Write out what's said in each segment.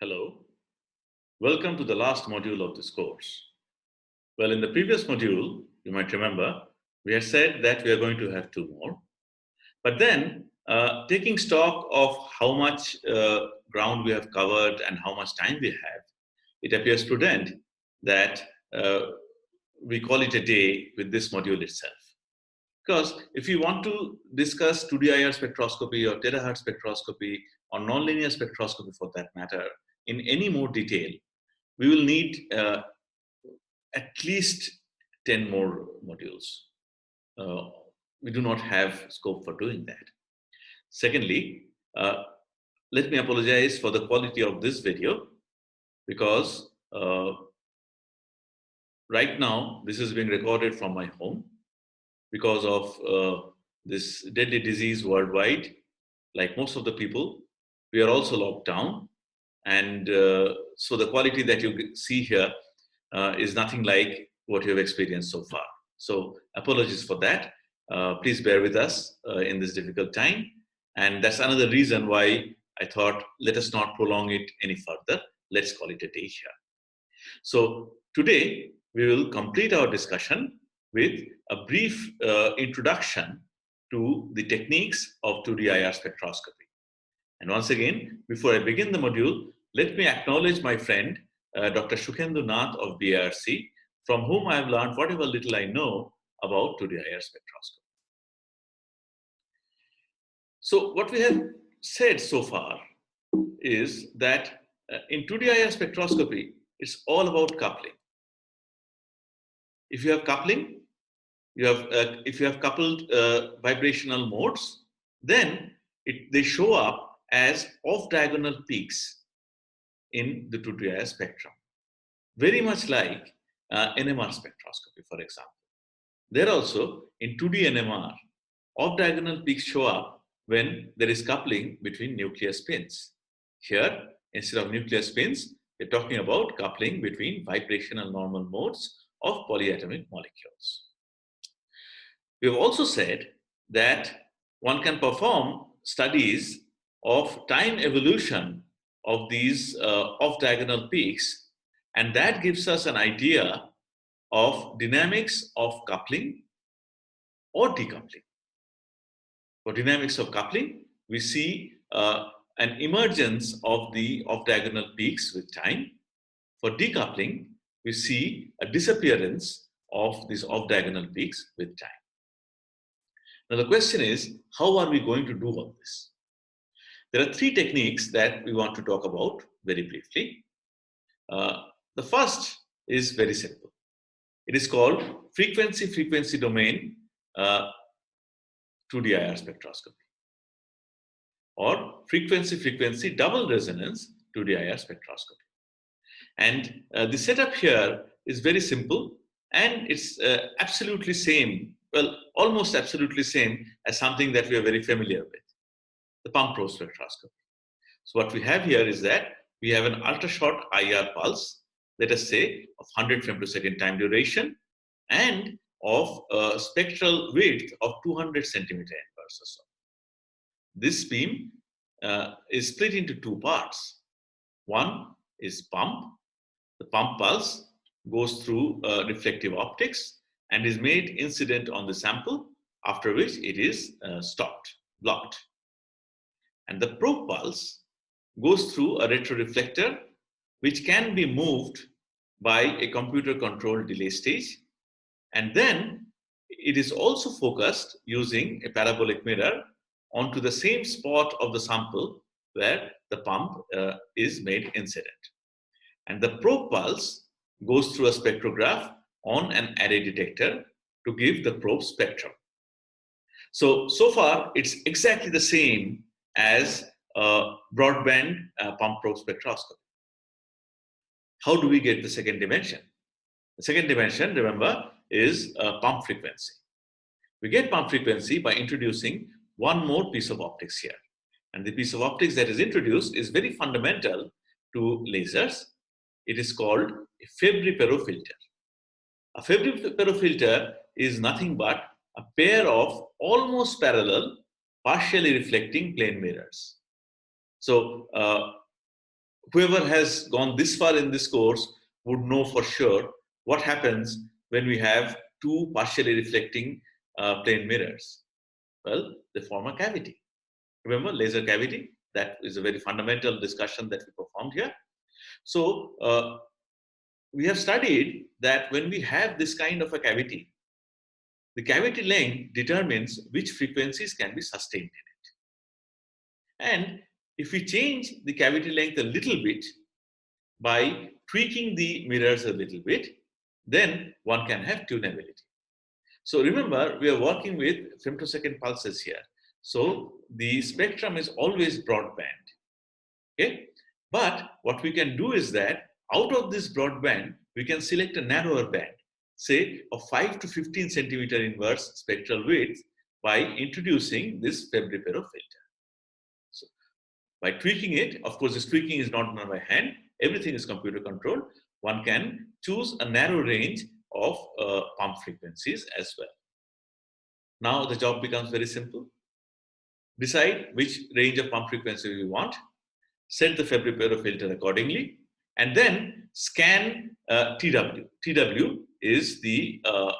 Hello. Welcome to the last module of this course. Well, in the previous module, you might remember, we had said that we are going to have two more. But then, uh, taking stock of how much uh, ground we have covered and how much time we have, it appears prudent that uh, we call it a day with this module itself. Because if you want to discuss 2D IR spectroscopy or terahertz spectroscopy or nonlinear spectroscopy for that matter, in any more detail, we will need uh, at least 10 more modules. Uh, we do not have scope for doing that. Secondly, uh, let me apologize for the quality of this video because uh, right now this is being recorded from my home because of uh, this deadly disease worldwide. Like most of the people, we are also locked down and uh, so the quality that you see here uh, is nothing like what you have experienced so far. So apologies for that. Uh, please bear with us uh, in this difficult time. And that's another reason why I thought, let us not prolong it any further. Let's call it a day here. So today, we will complete our discussion with a brief uh, introduction to the techniques of 2D IR spectroscopy. And once again, before I begin the module, let me acknowledge my friend, uh, Dr. Sukhendu Nath of BARC, from whom I have learned whatever little I know about 2D IR spectroscopy. So what we have said so far is that uh, in 2D IR spectroscopy, it's all about coupling. If you have coupling, you have uh, if you have coupled uh, vibrational modes, then it, they show up as off-diagonal peaks in the 2D spectrum. Very much like uh, NMR spectroscopy, for example. There also, in 2D NMR, off-diagonal peaks show up when there is coupling between nuclear spins. Here, instead of nuclear spins, we're talking about coupling between vibrational normal modes of polyatomic molecules. We have also said that one can perform studies of time evolution of these uh, off-diagonal peaks. And that gives us an idea of dynamics of coupling or decoupling. For dynamics of coupling, we see uh, an emergence of the off-diagonal peaks with time. For decoupling, we see a disappearance of these off-diagonal peaks with time. Now the question is, how are we going to do all this? There are three techniques that we want to talk about very briefly. Uh, the first is very simple. It is called frequency-frequency domain uh, 2D IR spectroscopy or frequency-frequency double resonance 2D IR spectroscopy. And uh, the setup here is very simple and it's uh, absolutely same, well, almost absolutely same as something that we are very familiar with the pump probe spectroscopy. So what we have here is that we have an ultra short IR pulse, let us say of 100 femtosecond time duration and of a spectral width of 200 centimeter inverse or so. This beam uh, is split into two parts. One is pump. The pump pulse goes through uh, reflective optics and is made incident on the sample, after which it is uh, stopped, blocked. And the probe pulse goes through a retroreflector, which can be moved by a computer controlled delay stage. And then it is also focused using a parabolic mirror onto the same spot of the sample where the pump uh, is made incident. And the probe pulse goes through a spectrograph on an array detector to give the probe spectrum. So, so far it's exactly the same as a broadband uh, pump probe spectroscopy. How do we get the second dimension? The second dimension, remember, is uh, pump frequency. We get pump frequency by introducing one more piece of optics here. And the piece of optics that is introduced is very fundamental to lasers. It is called a Fabry-Perot filter. A Fabry-Perot filter is nothing but a pair of almost parallel partially reflecting plane mirrors. So uh, whoever has gone this far in this course would know for sure what happens when we have two partially reflecting uh, plane mirrors. Well, they form a cavity. Remember laser cavity? That is a very fundamental discussion that we performed here. So uh, we have studied that when we have this kind of a cavity, the cavity length determines which frequencies can be sustained in it. And if we change the cavity length a little bit by tweaking the mirrors a little bit, then one can have tunability. So remember, we are working with femtosecond pulses here. So the spectrum is always broadband. Okay? But what we can do is that out of this broadband, we can select a narrower band, say of 5 to 15 centimeter inverse spectral width by introducing this Fabry-Perot filter. So by tweaking it, of course, this tweaking is not done by hand. Everything is computer controlled. One can choose a narrow range of uh, pump frequencies as well. Now the job becomes very simple. Decide which range of pump frequency we want, set the Fabry-Perot filter accordingly, and then scan uh, TW. TW is the, uh,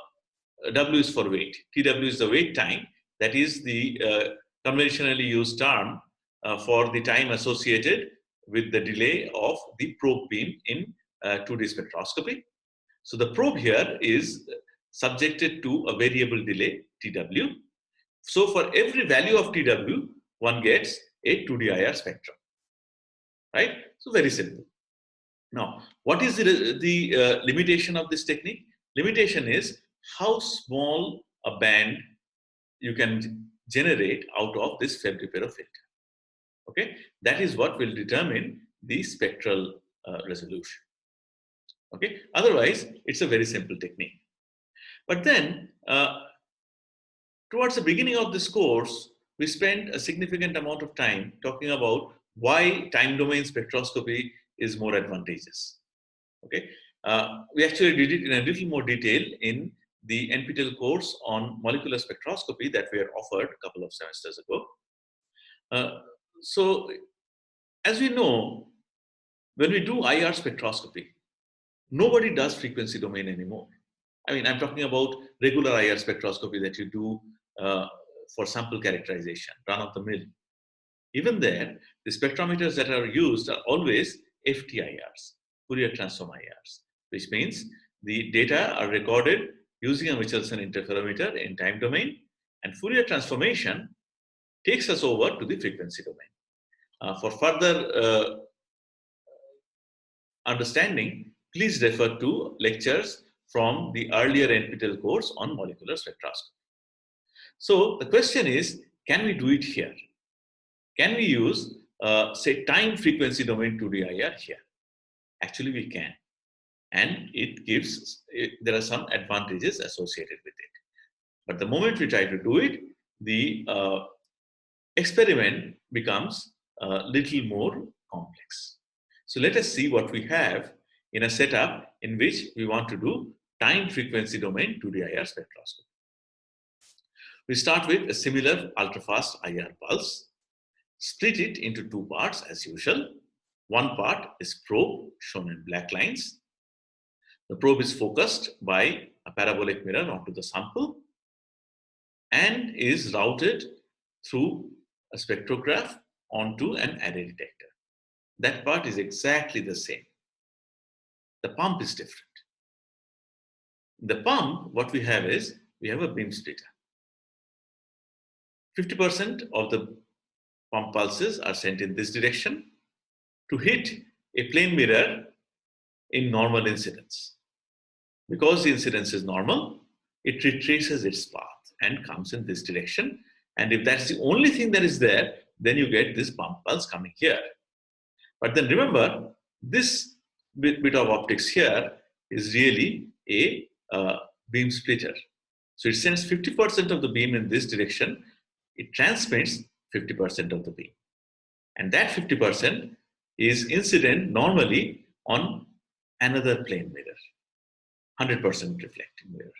W is for wait. TW is the wait time. That is the uh, conventionally used term uh, for the time associated with the delay of the probe beam in 2D uh, spectroscopy. So the probe here is subjected to a variable delay, TW. So for every value of TW, one gets a 2D IR spectrum, right? So very simple. Now, what is the, the uh, limitation of this technique? Limitation is how small a band you can generate out of this Fabry-Perot filter. Okay, that is what will determine the spectral uh, resolution. Okay, otherwise it's a very simple technique. But then, uh, towards the beginning of this course, we spent a significant amount of time talking about why time domain spectroscopy is more advantageous. Okay, uh, we actually did it in a little more detail in the NPTEL course on molecular spectroscopy that we had offered a couple of semesters ago. Uh, so, as we know, when we do IR spectroscopy, nobody does frequency domain anymore. I mean, I'm talking about regular IR spectroscopy that you do uh, for sample characterization, run of the mill. Even there, the spectrometers that are used are always FTIRs, Fourier transform IRs, which means the data are recorded using a Michelson interferometer in time domain and Fourier transformation takes us over to the frequency domain. Uh, for further uh, understanding, please refer to lectures from the earlier NPTEL course on molecular spectroscopy. So the question is, can we do it here? Can we use, uh, say, time frequency domain 2DIR here? Actually, we can. And it gives, it, there are some advantages associated with it. But the moment we try to do it, the uh, experiment becomes a little more complex. So let us see what we have in a setup in which we want to do time frequency domain 2D IR spectroscopy. We start with a similar ultrafast IR pulse, split it into two parts as usual. One part is probe shown in black lines. The probe is focused by a parabolic mirror onto the sample and is routed through a spectrograph onto an array detector. That part is exactly the same. The pump is different. The pump, what we have is, we have a beam splitter. 50% of the pump pulses are sent in this direction to hit a plane mirror in normal incidence. Because the incidence is normal, it retraces its path and comes in this direction. And if that's the only thing that is there, then you get this pump pulse coming here. But then remember, this bit, bit of optics here is really a uh, beam splitter. So it sends 50% of the beam in this direction. It transmits 50% of the beam. And that 50% is incident normally on another plane mirror, 100% reflecting mirror.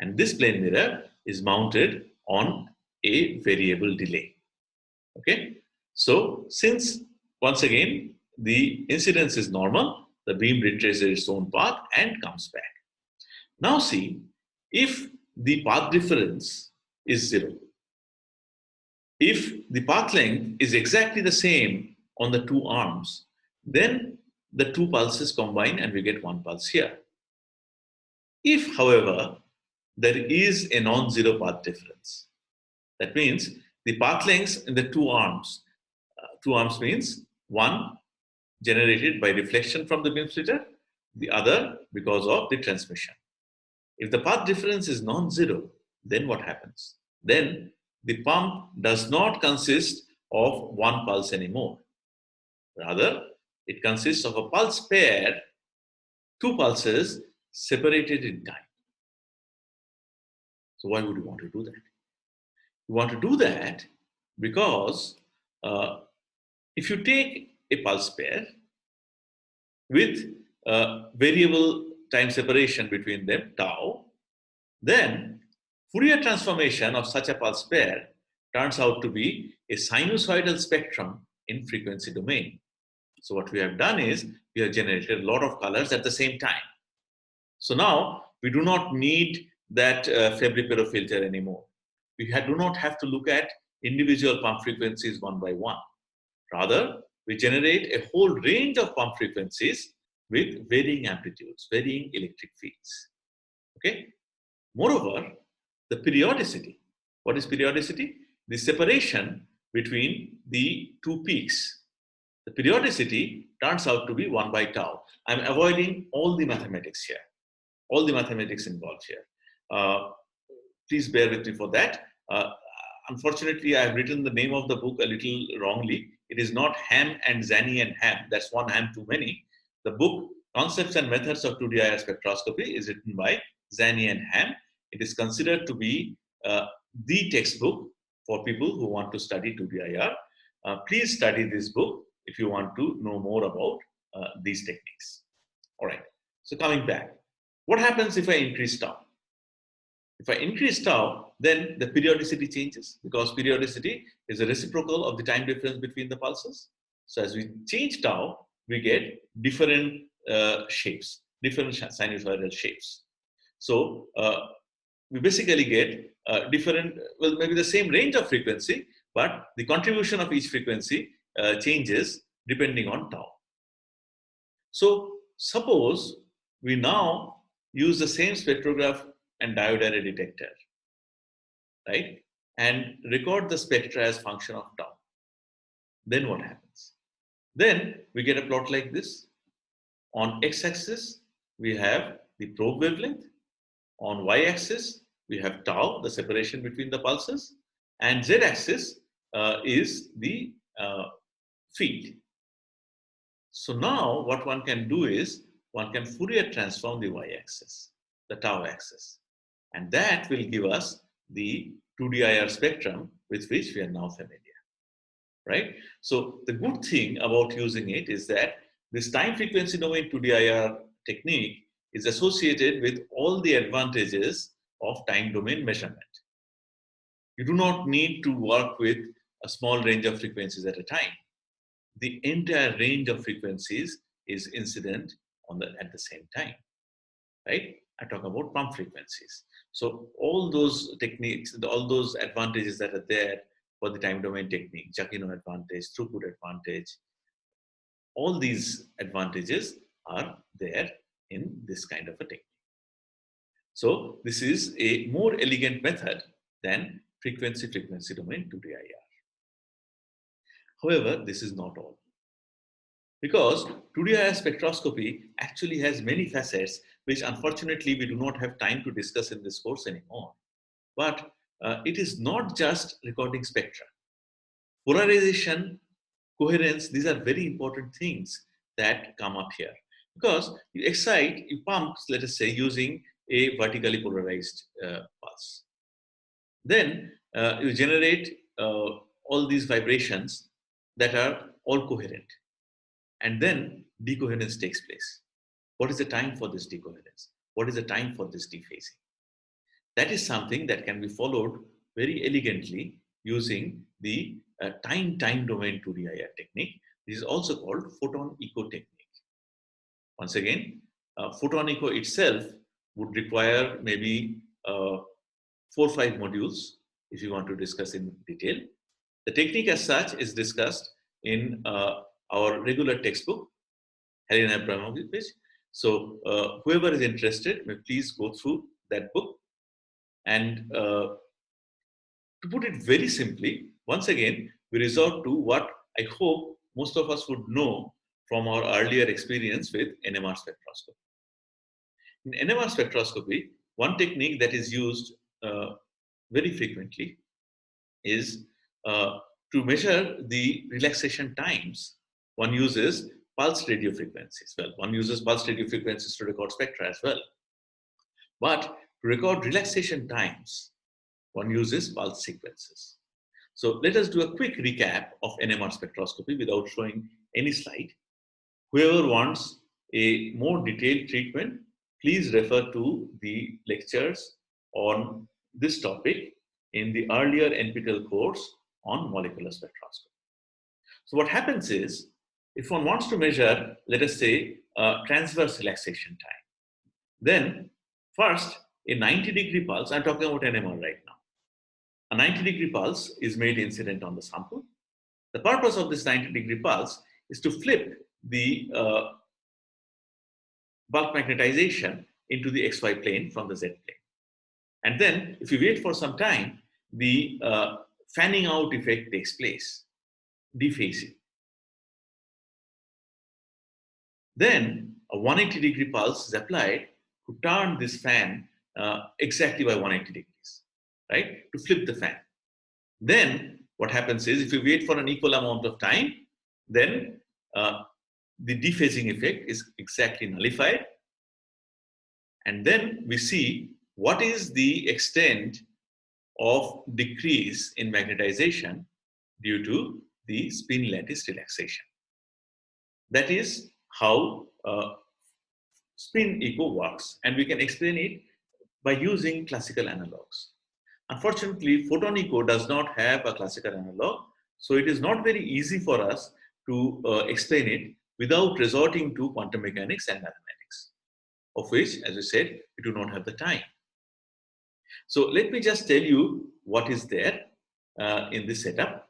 And this plane mirror is mounted on a variable delay. Okay, so since once again the incidence is normal, the beam retraces its own path and comes back. Now see, if the path difference is zero, if the path length is exactly the same on the two arms, then the two pulses combine and we get one pulse here. If, however, there is a non-zero path difference, that means the path lengths in the two arms, uh, two arms means one generated by reflection from the beam splitter, the other because of the transmission. If the path difference is non-zero, then what happens? Then the pump does not consist of one pulse anymore. Rather, it consists of a pulse pair, two pulses separated in time. So why would you want to do that? You want to do that because uh, if you take a pulse pair with variable time separation between them, tau, then Fourier transformation of such a pulse pair turns out to be a sinusoidal spectrum in frequency domain. So what we have done is we have generated a lot of colors at the same time. So now we do not need that uh, Fabry-Perot filter anymore. We do not have to look at individual pump frequencies one by one. Rather, we generate a whole range of pump frequencies with varying amplitudes, varying electric fields. Okay. Moreover, the periodicity. What is periodicity? The separation between the two peaks. The periodicity turns out to be 1 by tau. I'm avoiding all the mathematics here, all the mathematics involved here. Uh, please bear with me for that. Uh, unfortunately, I have written the name of the book a little wrongly. It is not Hamm and Zanni and Hamm. That's one Hamm too many. The book Concepts and Methods of 2D IR Spectroscopy is written by Zanni and Hamm. It is considered to be uh, the textbook for people who want to study 2D IR. Uh, please study this book if you want to know more about uh, these techniques. All right, so coming back, what happens if I increase tau? If I increase tau, then the periodicity changes because periodicity is a reciprocal of the time difference between the pulses. So as we change tau, we get different uh, shapes, different sinusoidal shapes. So uh, we basically get uh, different, well, maybe the same range of frequency, but the contribution of each frequency uh, changes depending on tau. So suppose we now use the same spectrograph and diode array detector, right? And record the spectra as function of tau. Then what happens? Then we get a plot like this. On x-axis, we have the probe wavelength. On y-axis, we have tau, the separation between the pulses. And z-axis uh, is the uh, field. So now what one can do is, one can Fourier transform the y-axis, the tau axis. And that will give us the 2DIR spectrum with which we are now familiar, right? So the good thing about using it is that this time frequency domain 2DIR technique is associated with all the advantages of time domain measurement. You do not need to work with a small range of frequencies at a time. The entire range of frequencies is incident on the, at the same time, right? I talk about pump frequencies. So all those techniques, all those advantages that are there for the time domain technique, Jacquinot advantage, throughput advantage, all these advantages are there in this kind of a technique. So this is a more elegant method than frequency-frequency domain 2DIR. However, this is not all. Because 2DIR spectroscopy actually has many facets which unfortunately we do not have time to discuss in this course anymore. But uh, it is not just recording spectra. Polarization, coherence, these are very important things that come up here. Because you excite, you pump, let us say, using a vertically polarized uh, pulse. Then uh, you generate uh, all these vibrations that are all coherent. And then decoherence takes place. What is the time for this decoherence? What is the time for this dephasing? That is something that can be followed very elegantly using the uh, time-time domain 2DIR technique, This is also called photon echo technique. Once again, uh, photon echo itself would require maybe uh, four or five modules if you want to discuss in detail. The technique as such is discussed in uh, our regular textbook, Halina Abramczyk. So uh, whoever is interested, please go through that book. And uh, to put it very simply, once again, we resort to what I hope most of us would know from our earlier experience with NMR spectroscopy. In NMR spectroscopy, one technique that is used uh, very frequently is uh, to measure the relaxation times. One uses pulse radio frequencies. Well, one uses pulse radio frequencies to record spectra as well. But to record relaxation times, one uses pulse sequences. So let us do a quick recap of NMR spectroscopy without showing any slide. Whoever wants a more detailed treatment, please refer to the lectures on this topic in the earlier NPTEL course on molecular spectroscopy. So what happens is, if one wants to measure, let us say, transverse relaxation time, then first a 90 degree pulse, I'm talking about NMR right now. A 90 degree pulse is made incident on the sample. The purpose of this 90 degree pulse is to flip the uh, bulk magnetization into the XY plane from the Z plane. And then if you wait for some time, the uh, fanning out effect takes place, dephasing. Then a 180 degree pulse is applied to turn this fan uh, exactly by 180 degrees, right? To flip the fan. Then what happens is if you wait for an equal amount of time, then uh, the dephasing effect is exactly nullified. And then we see what is the extent of decrease in magnetization due to the spin lattice relaxation. That is how uh, spin echo works and we can explain it by using classical analogs. Unfortunately, photon echo does not have a classical analog, so it is not very easy for us to uh, explain it without resorting to quantum mechanics and mathematics, of which, as I said, we do not have the time. So let me just tell you what is there uh, in this setup.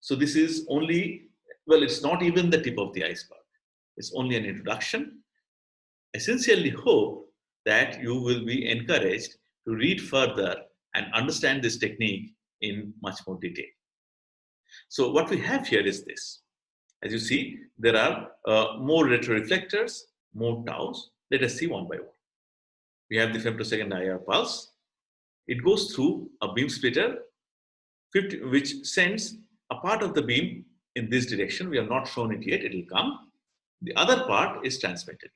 So this is only, well, it's not even the tip of the iceberg. It's only an introduction. I sincerely hope that you will be encouraged to read further and understand this technique in much more detail. So what we have here is this. As you see, there are uh, more retroreflectors, more taus. Let us see one by one. We have the femtosecond IR pulse. It goes through a beam splitter, 50, which sends a part of the beam in this direction. We have not shown it yet, it will come. The other part is transmitted.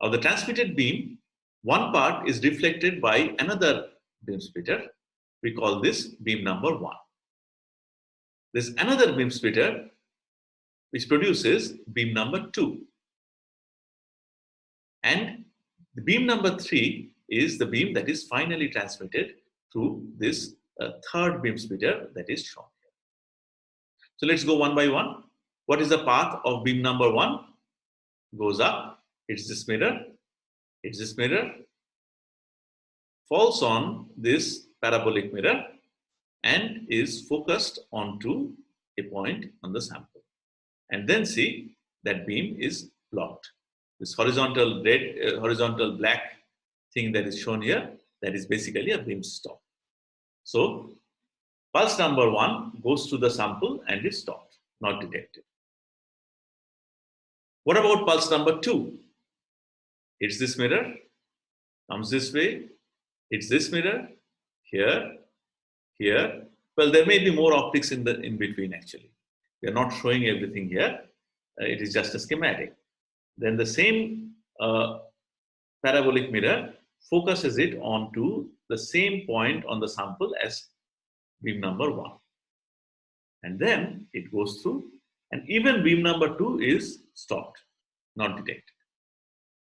Of the transmitted beam, one part is reflected by another beam splitter. We call this beam number one. There's another beam splitter which produces beam number two. And the beam number three is the beam that is finally transmitted through this uh, third beam splitter that is shown here. So let's go one by one. What is the path of beam number one? Goes up, hits this mirror, hits this mirror, falls on this parabolic mirror and is focused onto a point on the sample. And then see that beam is blocked. This horizontal red, uh, horizontal black thing that is shown here, that is basically a beam stop. So pulse number one goes to the sample and is stopped, not detected. What about pulse number two? It's this mirror, comes this way, it's this mirror, here, here. Well, there may be more optics in the in between actually. We are not showing everything here. Uh, it is just a schematic. Then the same uh, parabolic mirror focuses it onto the same point on the sample as beam number one. And then it goes through and even beam number two is stopped, not detected.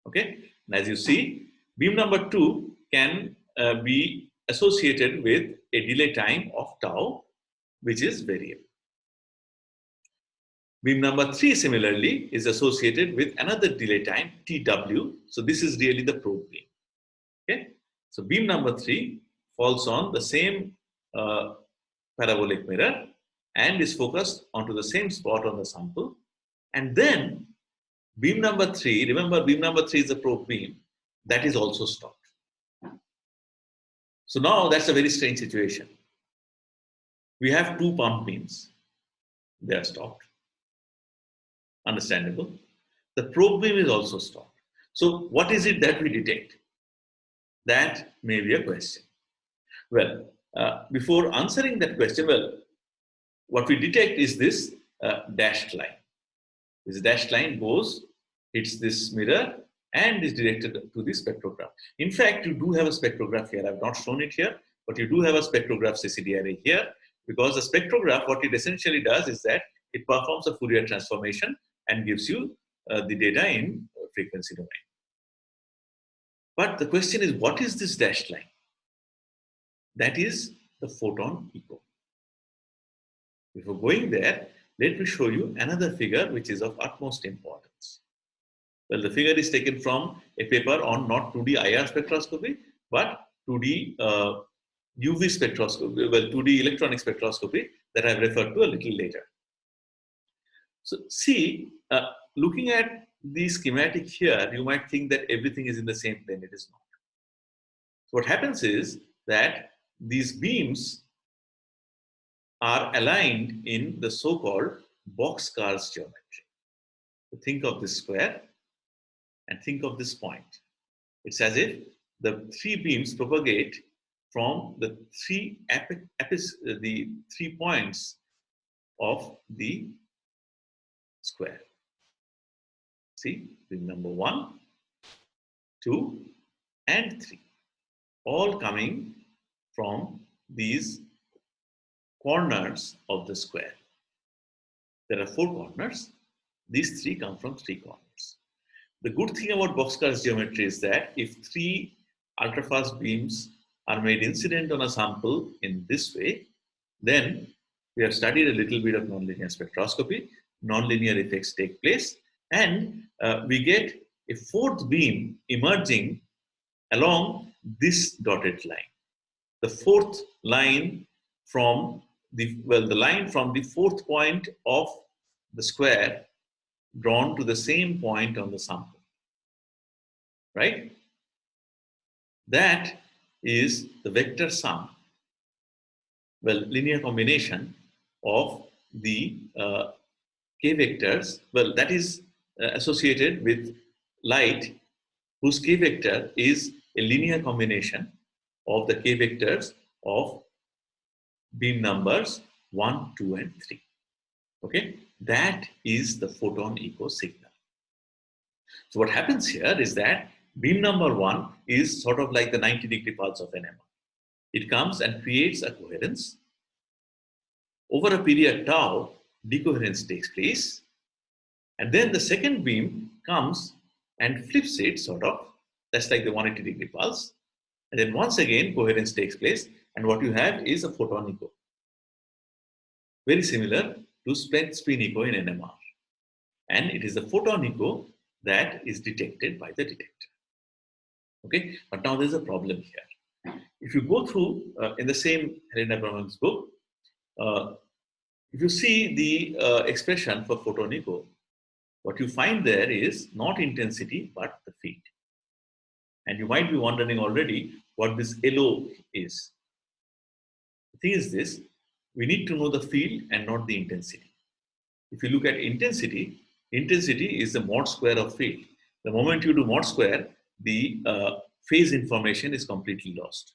Okay, and as you see, beam number two can uh, be associated with a delay time of tau, which is variable. Beam number three, similarly, is associated with another delay time, TW. So this is really the probe beam. Okay. So beam number three falls on the same uh, parabolic mirror and is focused onto the same spot on the sample. And then beam number three, remember beam number three is the probe beam, that is also stopped. So now that's a very strange situation. We have two pump beams. They are stopped. Understandable. The probe beam is also stopped. So what is it that we detect? That may be a question. Well, uh, before answering that question, well, what we detect is this uh, dashed line. This dashed line goes, hits this mirror and is directed to the spectrograph. In fact, you do have a spectrograph here. I've not shown it here, but you do have a spectrograph CCD array here because the spectrograph, what it essentially does is that it performs a Fourier transformation and gives you uh, the data in frequency domain. But the question is, what is this dashed line? That is the photon echo. Before going there, let me show you another figure which is of utmost importance. Well, the figure is taken from a paper on not 2D IR spectroscopy, but 2D uh, UV spectroscopy, well, 2D electronic spectroscopy that I've referred to a little later. So see, uh, looking at the schematic here, you might think that everything is in the same plane. It is not. So what happens is that these beams are aligned in the so-called boxcars geometry. So think of this square and think of this point. It's as if the three beams propagate from the three the three points of the square. See, beam number one, two, and three, all coming from these corners of the square. There are four corners. These three come from three corners. The good thing about boxcars geometry is that if three ultrafast beams are made incident on a sample in this way, then we have studied a little bit of nonlinear spectroscopy, nonlinear effects take place, and uh, we get a fourth beam emerging along this dotted line. The fourth line from the, well, the line from the fourth point of the square drawn to the same point on the sample, right? That is the vector sum, well, linear combination of the uh, k vectors, well, that is uh, associated with light whose k vector is a linear combination of the k vectors of beam numbers 1, 2, and 3. Okay, that is the photon echo signal. So what happens here is that beam number 1 is sort of like the 90 degree pulse of NMR. It comes and creates a coherence. Over a period tau, decoherence takes place. And then the second beam comes and flips it sort of. That's like the 180 degree pulse. And then once again, coherence takes place. And what you have is a photon echo. Very similar to split spin echo in NMR. And it is the photon echo that is detected by the detector. Okay, but now there's a problem here. If you go through uh, in the same Halina Abramczyk's book, uh, if you see the uh, expression for photon echo, what you find there is not intensity but the field. And you might be wondering already what this LO is. Thing is this, we need to know the field and not the intensity. If you look at intensity, intensity is the mod square of field. The moment you do mod square, the uh, phase information is completely lost.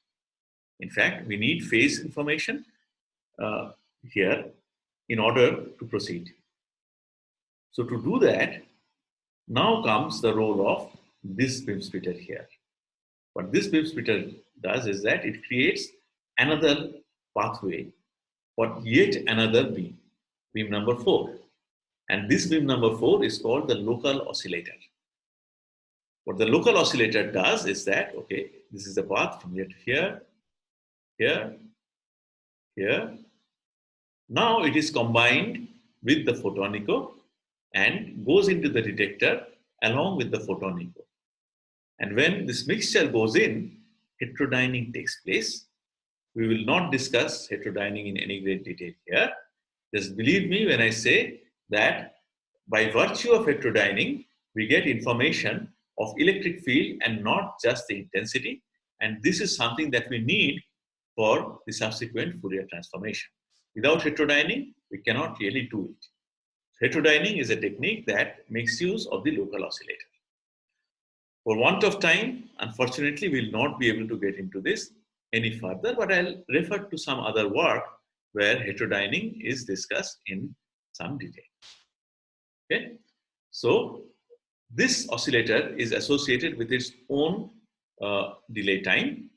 In fact, we need phase information uh, here in order to proceed. So to do that, now comes the role of this beam splitter here. What this beam splitter does is that it creates another pathway for yet another beam, beam number four. And this beam number four is called the local oscillator. What the local oscillator does is that, okay, this is the path from here to here, here, here. Now it is combined with the photon echo and goes into the detector along with the photon echo. And when this mixture goes in, heterodyning takes place. We will not discuss heterodyning in any great detail here. Just believe me when I say that by virtue of heterodyning, we get information of electric field and not just the intensity. And this is something that we need for the subsequent Fourier transformation. Without heterodyning, we cannot really do it. Heterodyning is a technique that makes use of the local oscillator. For want of time, unfortunately, we'll not be able to get into this any further, but I'll refer to some other work where heterodyning is discussed in some detail. Okay, so this oscillator is associated with its own uh, delay time.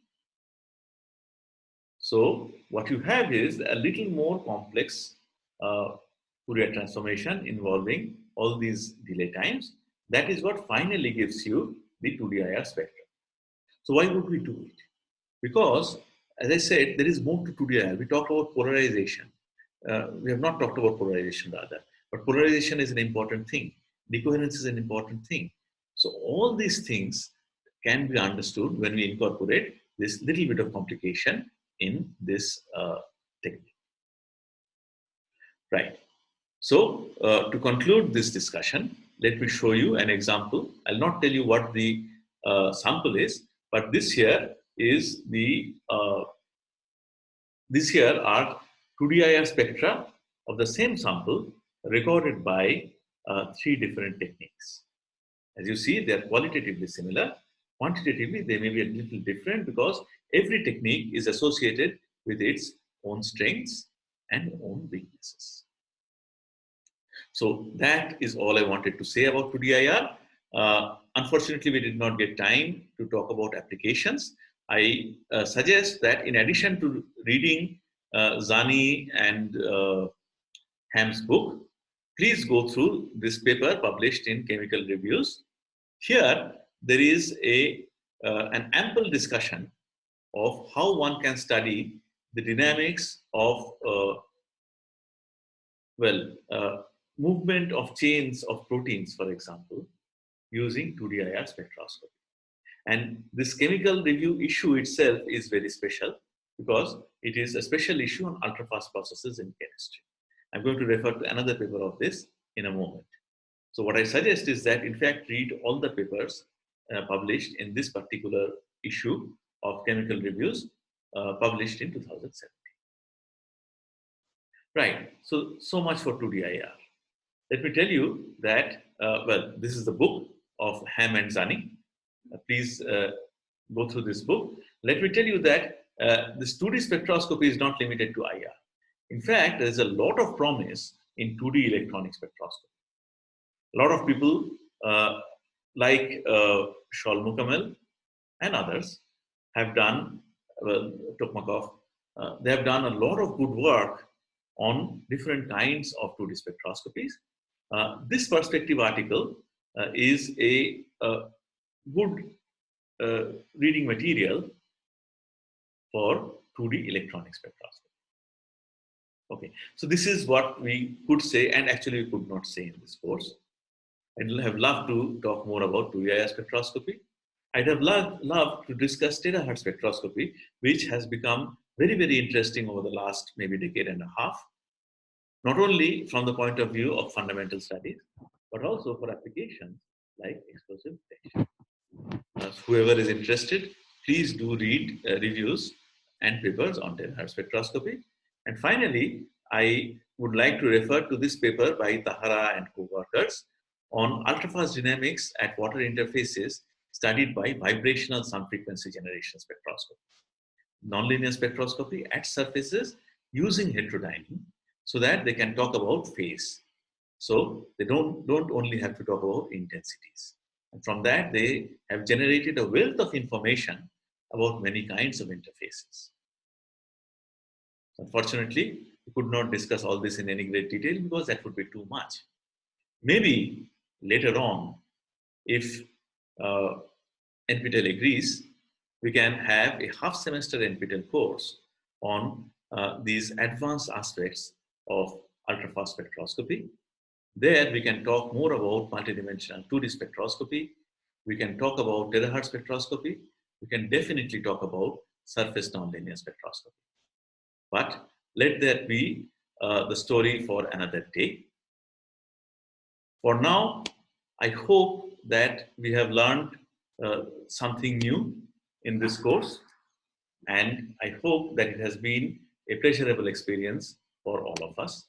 So what you have is a little more complex uh, Fourier transformation involving all these delay times. That is what finally gives you the 2D-IR spectrum. So why would we do it? Because, as I said, there is more to 2D-IR. We talked about polarization. Uh, we have not talked about polarization rather, but polarization is an important thing. Decoherence is an important thing. So all these things can be understood when we incorporate this little bit of complication in this uh, technique. Right. So uh, to conclude this discussion, let me show you an example. I'll not tell you what the uh, sample is, but this here is the, uh, this here are 2DIR spectra of the same sample recorded by uh, three different techniques. As you see, they are qualitatively similar. Quantitatively, they may be a little different because every technique is associated with its own strengths and own weaknesses. So that is all I wanted to say about 2DIR. Uh, unfortunately, we did not get time to talk about applications. I uh, suggest that in addition to reading uh, Zanni and uh, Hamm's book, please go through this paper published in Chemical Reviews. Here, there is a, uh, an ample discussion of how one can study the dynamics of, uh, well, uh, movement of chains of proteins, for example, using 2D-IR spectroscopy. And this chemical review issue itself is very special because it is a special issue on ultra-fast processes in chemistry. I'm going to refer to another paper of this in a moment. So what I suggest is that, in fact, read all the papers uh, published in this particular issue of chemical reviews uh, published in 2017. Right, so, so much for 2DIR. Let me tell you that, uh, well, this is the book of Hamm and Zanni. Uh, please uh, go through this book. Let me tell you that uh, this 2D spectroscopy is not limited to IR. In fact, there's a lot of promise in 2D electronic spectroscopy. A lot of people like uh, Shaul Mukamel and others have done, well, Tokmakoff, uh, they have done a lot of good work on different kinds of 2D spectroscopies uh, this perspective article uh, is a, a good uh, reading material for 2D electronic spectroscopy. Okay, so this is what we could say and actually we could not say in this course. I'd have loved to talk more about 2D spectroscopy. I'd have loved, loved to discuss terahertz spectroscopy, which has become very, very interesting over the last maybe decade and a half not only from the point of view of fundamental studies, but also for applications like explosive detection. Uh, whoever is interested, please do read uh, reviews and papers on terahertz spectroscopy. And finally, I would like to refer to this paper by Tahara and co-workers on ultrafast dynamics at water interfaces studied by vibrational sum frequency generation spectroscopy. Nonlinear spectroscopy at surfaces using heterodyning so that they can talk about phase. So they don't, don't only have to talk about intensities. And from that, they have generated a wealth of information about many kinds of interfaces. Unfortunately, we could not discuss all this in any great detail because that would be too much. Maybe later on, if uh, NPTEL agrees, we can have a half semester NPTEL course on uh, these advanced aspects of ultrafast spectroscopy. There we can talk more about multidimensional 2D spectroscopy. We can talk about terahertz spectroscopy. We can definitely talk about surface nonlinear spectroscopy. But let that be uh, the story for another day. For now, I hope that we have learned uh, something new in this course and I hope that it has been a pleasurable experience for all of us.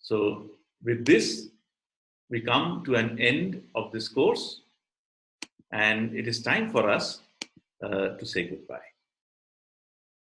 So with this, we come to an end of this course and it is time for us uh, to say goodbye.